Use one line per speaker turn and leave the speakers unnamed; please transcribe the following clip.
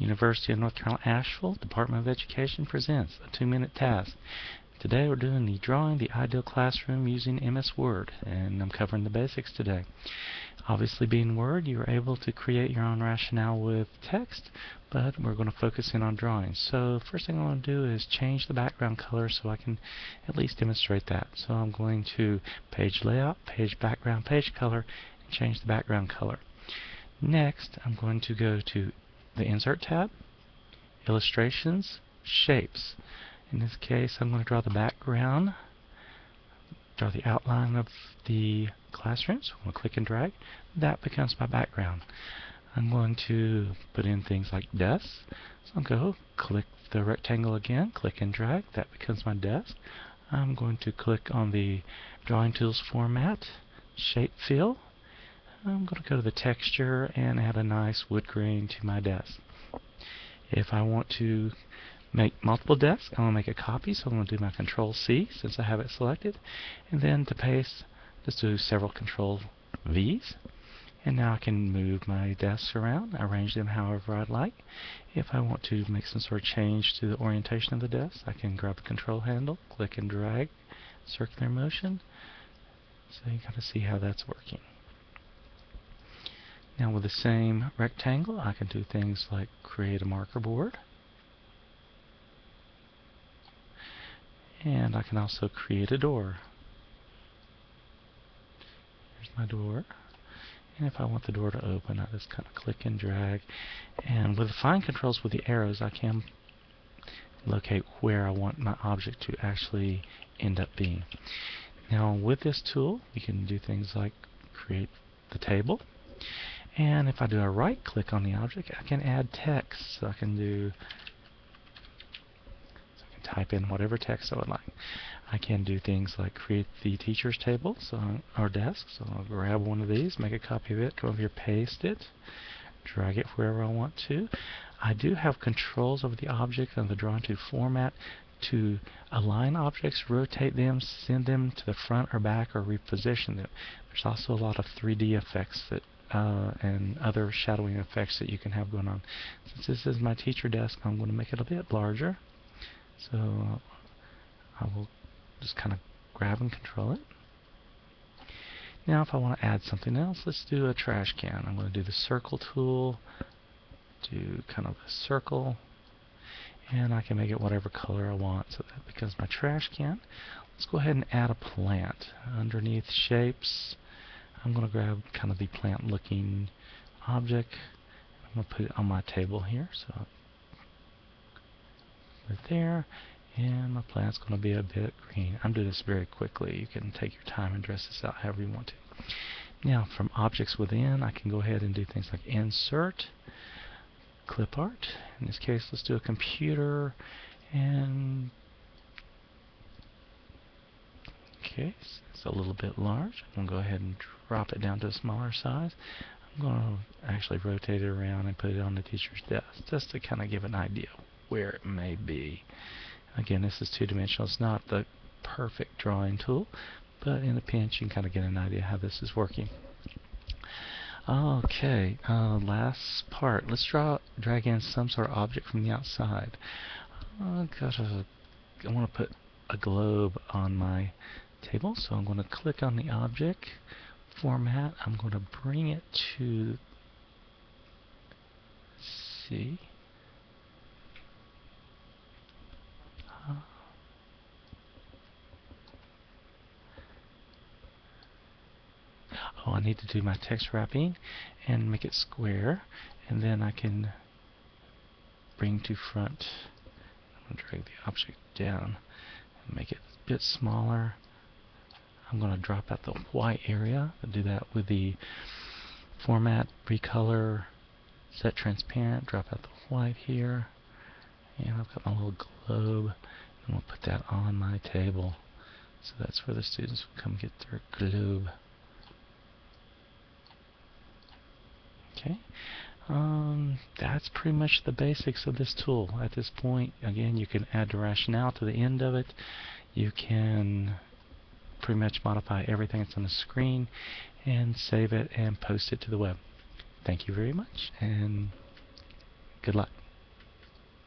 University of North Carolina Asheville Department of Education presents a two-minute task. Today we're doing the drawing the ideal classroom using MS Word and I'm covering the basics today. Obviously being Word you are able to create your own rationale with text but we're going to focus in on drawing. So first thing I want to do is change the background color so I can at least demonstrate that. So I'm going to page layout, page background, page color and change the background color. Next I'm going to go to the Insert tab, Illustrations, Shapes. In this case, I'm going to draw the background, draw the outline of the classroom. I'm going to click and drag. That becomes my background. I'm going to put in things like desks. So I'll go click the rectangle again, click and drag. That becomes my desk. I'm going to click on the Drawing Tools format, Shape Fill, I'm going to go to the texture and add a nice wood grain to my desk. If I want to make multiple desks, I'm going to make a copy, so I'm going to do my Control C since I have it selected. And then to paste, just do several Control V's. And now I can move my desks around, arrange them however I'd like. If I want to make some sort of change to the orientation of the desk, I can grab the control handle, click and drag, circular motion. So you kind of see how that's working. Now with the same rectangle, I can do things like create a marker board. And I can also create a door. Here's my door. And if I want the door to open, I just kind of click and drag. And with the fine controls with the arrows, I can locate where I want my object to actually end up being. Now with this tool, you can do things like create the table. And if I do a right click on the object, I can add text. So I can do so I can type in whatever text I would like. I can do things like create the teacher's table so or desk. So I'll grab one of these, make a copy of it, go over here, paste it, drag it wherever I want to. I do have controls over the object and the drawing tools format to align objects, rotate them, send them to the front or back, or reposition them. There's also a lot of 3D effects that uh, and other shadowing effects that you can have going on. Since this is my teacher desk, I'm going to make it a bit larger. So I will just kind of grab and control it. Now if I want to add something else, let's do a trash can. I'm going to do the circle tool, do kind of a circle, and I can make it whatever color I want. So that becomes my trash can. Let's go ahead and add a plant. Underneath shapes, I'm going to grab kind of the plant looking object. I'm going to put it on my table here. So right there. And my plant's going to be a bit green. I'm doing this very quickly. You can take your time and dress this out however you want to. Now from objects within I can go ahead and do things like insert, clip art. In this case let's do a computer and Okay, it's a little bit large. I'm going to go ahead and drop it down to a smaller size. I'm going to actually rotate it around and put it on the teacher's desk just to kind of give an idea where it may be. Again, this is two-dimensional. It's not the perfect drawing tool, but in a pinch you can kind of get an idea how this is working. Okay, uh, last part. Let's draw, drag in some sort of object from the outside. Uh, I want to put a globe on my table. So I'm going to click on the object format. I'm going to bring it to. Uh, oh, I need to do my text wrapping and make it square. And then I can bring to front. I'm going to drag the object down and make it a bit smaller. I'm going to drop out the white area. I'll do that with the format, recolor, set transparent, drop out the white here. And I've got my little globe. And we'll put that on my table. So that's where the students will come get their globe. Okay. Um, that's pretty much the basics of this tool. At this point, again, you can add the rationale to the end of it. You can pretty much modify everything that's on the screen and save it and post it to the web. Thank you very much and good luck.